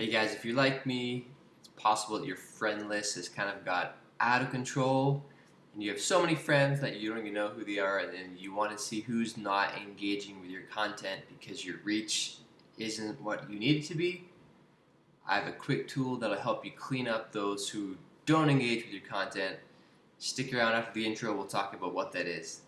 Hey guys, if you're like me, it's possible that your friend list has kind of got out of control and you have so many friends that you don't even know who they are and then you want to see who's not engaging with your content because your reach isn't what you need it to be. I have a quick tool that'll help you clean up those who don't engage with your content. Stick around after the intro, we'll talk about what that is.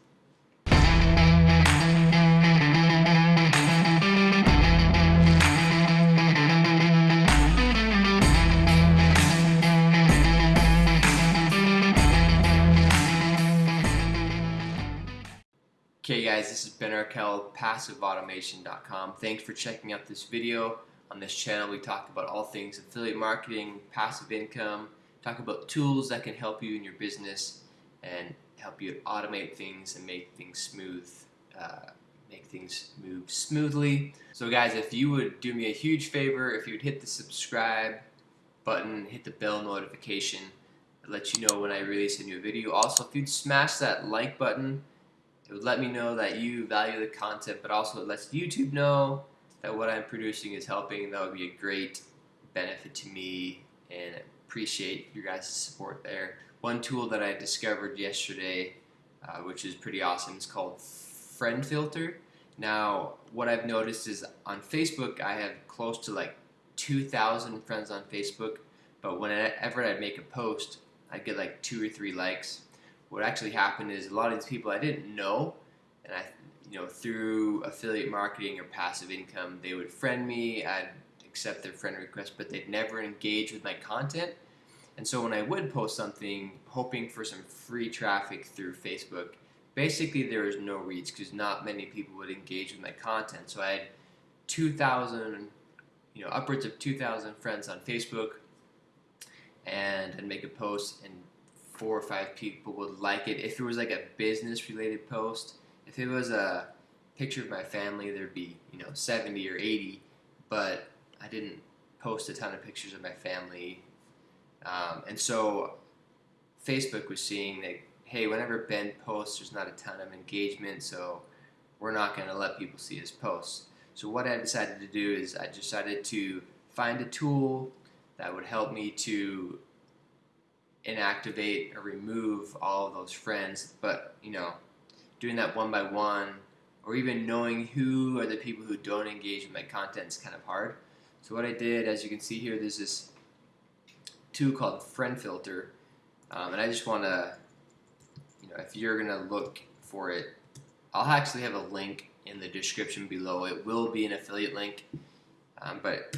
Okay guys, this is Ben Arkell, PassiveAutomation.com. Thanks for checking out this video. On this channel we talk about all things affiliate marketing, passive income, talk about tools that can help you in your business and help you automate things and make things smooth, uh, make things move smoothly. So guys, if you would do me a huge favor, if you would hit the subscribe button, hit the bell notification, let you know when I release a new video. Also, if you'd smash that like button, it would let me know that you value the content, but also it lets YouTube know that what I'm producing is helping. That would be a great benefit to me and appreciate your guys' support there. One tool that I discovered yesterday, uh, which is pretty awesome, is called Friend Filter. Now, what I've noticed is on Facebook, I have close to like 2,000 friends on Facebook, but whenever I'd make a post, I'd get like two or three likes what actually happened is a lot of these people I didn't know, and I, you know, through affiliate marketing or passive income, they would friend me, I'd accept their friend request, but they'd never engage with my content. And so when I would post something, hoping for some free traffic through Facebook, basically there was no reach because not many people would engage with my content. So I had 2,000, you know, upwards of 2,000 friends on Facebook, and I'd make a post and four or five people would like it. If it was like a business related post, if it was a picture of my family, there'd be, you know, 70 or 80, but I didn't post a ton of pictures of my family. Um, and so Facebook was seeing that, hey, whenever Ben posts, there's not a ton of engagement, so we're not going to let people see his posts. So what I decided to do is I decided to find a tool that would help me to inactivate or remove all of those friends. But, you know, doing that one by one or even knowing who are the people who don't engage with my content is kind of hard. So what I did, as you can see here, there's this tool called Friend Filter. Um, and I just want to, you know, if you're to look for it, I'll actually have a link in the description below. It will be an affiliate link, um, but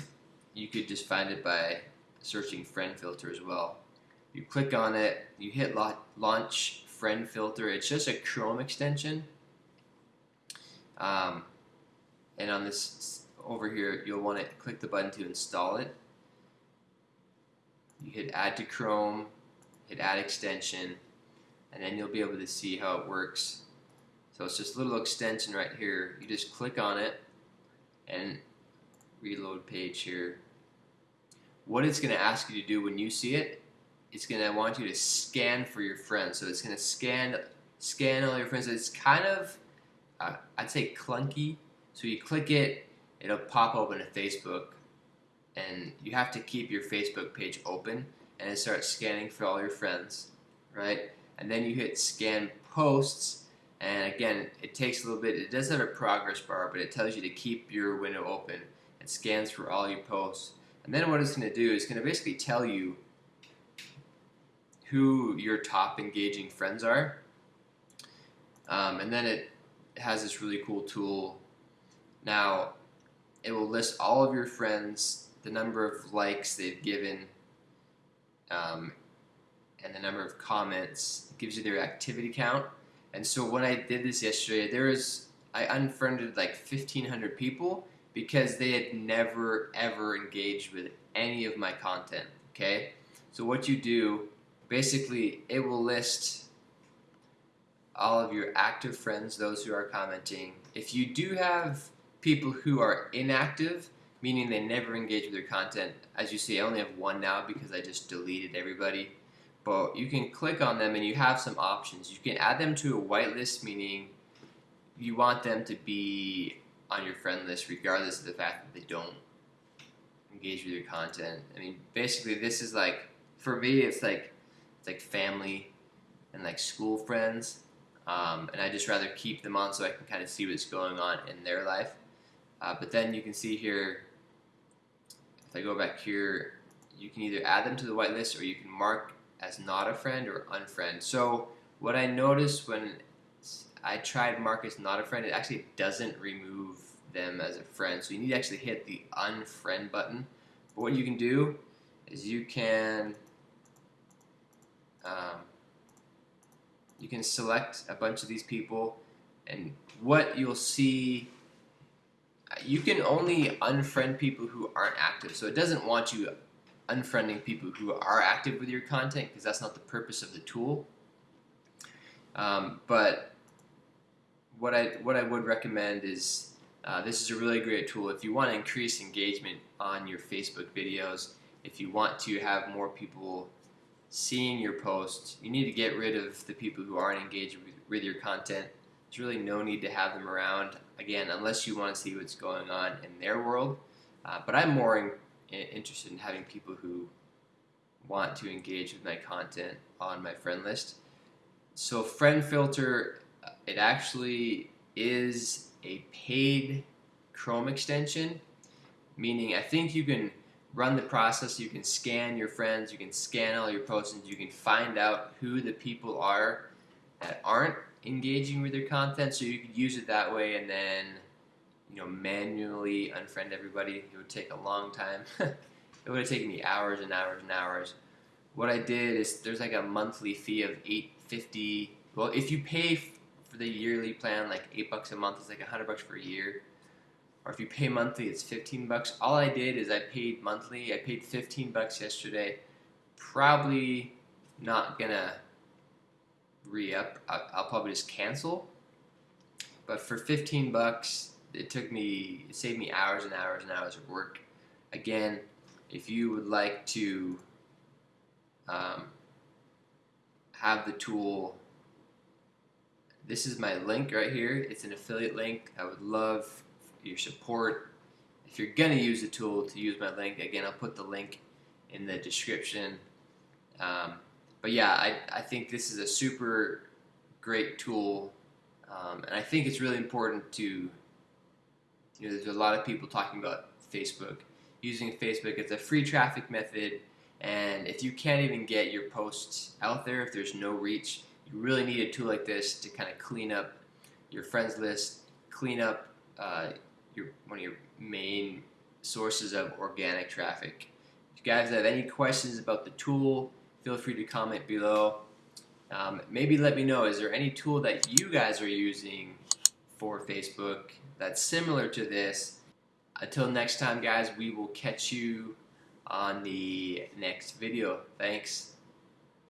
you could just find it by searching Friend Filter as well. You click on it, you hit launch friend filter. It's just a Chrome extension. Um, and on this over here, you'll want to click the button to install it. You hit add to Chrome, hit add extension, and then you'll be able to see how it works. So it's just a little extension right here. You just click on it and reload page here. What it's going to ask you to do when you see it it's gonna want you to scan for your friends. So it's gonna scan scan all your friends. It's kind of uh, I'd say clunky. So you click it, it'll pop open a Facebook, and you have to keep your Facebook page open, and it starts scanning for all your friends, right? And then you hit scan posts, and again, it takes a little bit. It does have a progress bar, but it tells you to keep your window open. It scans for all your posts. And then what it's going to do is going to basically tell you who your top engaging friends are. Um, and then it has this really cool tool. Now, it will list all of your friends, the number of likes they've given, um, and the number of comments. It gives you their activity count. And so when I did this yesterday, there was I unfriended like 1,500 people because they had never ever engaged with any of my content. Okay, so what you do basically it will list all of your active friends, those who are commenting. If you do have people who are inactive, meaning they never engage with your content, as you see, I only have one now because I just deleted everybody. But you can click on them and you have some options. You can add them to a whitelist, meaning you want them to be on your friend list regardless of the fact that they don't engage with your content. I mean, basically, this is like for me, it's like like family and like school friends, um, and I just rather keep them on so I can kind of see what's going on in their life. Uh, but then you can see here, if I go back here, you can either add them to the whitelist or you can mark as not a friend or unfriend. So what I noticed when I tried mark as not a friend, it actually doesn't remove them as a friend. So you need to actually hit the unfriend button. But what you can do is you can um, you can select a bunch of these people and what you'll see you can only unfriend people who aren't active. So it doesn't want you unfriending people who are active with your content because that's not the purpose of the tool. Um, but what I what I would recommend is uh, this is a really great tool if you want to increase engagement on your Facebook videos if you want to have more people seeing your posts. You need to get rid of the people who aren't engaged with, with your content. There's really no need to have them around again unless you want to see what's going on in their world. Uh, but I'm more in, interested in having people who want to engage with my content on my friend list. So friend filter it actually is a paid Chrome extension, meaning I think you can run the process, you can scan your friends, you can scan all your posts, you can find out who the people are that aren't engaging with your content, so you could use it that way and then you know manually unfriend everybody. It would take a long time. it would have taken me hours and hours and hours. What I did is there's like a monthly fee of 850 well if you pay for the yearly plan, like eight bucks a month is like a hundred bucks for a year. Or if you pay monthly, it's 15 bucks. All I did is I paid monthly. I paid 15 bucks yesterday. Probably not gonna re-up. I'll, probably just cancel. But for 15 bucks, it took me, it saved me hours and hours and hours of work. Again, if you would like to um, have the tool this is my link right here. It's an affiliate link. I would love your support. If you're going to use the tool to use my link, again, I'll put the link in the description. Um, but yeah, I, I think this is a super great tool. Um, and I think it's really important to, you know, there's a lot of people talking about Facebook. Using Facebook, it's a free traffic method. And if you can't even get your posts out there, if there's no reach, you really need a tool like this to kind of clean up your friends list, clean up uh, your one of your main sources of organic traffic. If you guys have any questions about the tool, feel free to comment below. Um, maybe let me know, is there any tool that you guys are using for Facebook that's similar to this? Until next time, guys, we will catch you on the next video. Thanks.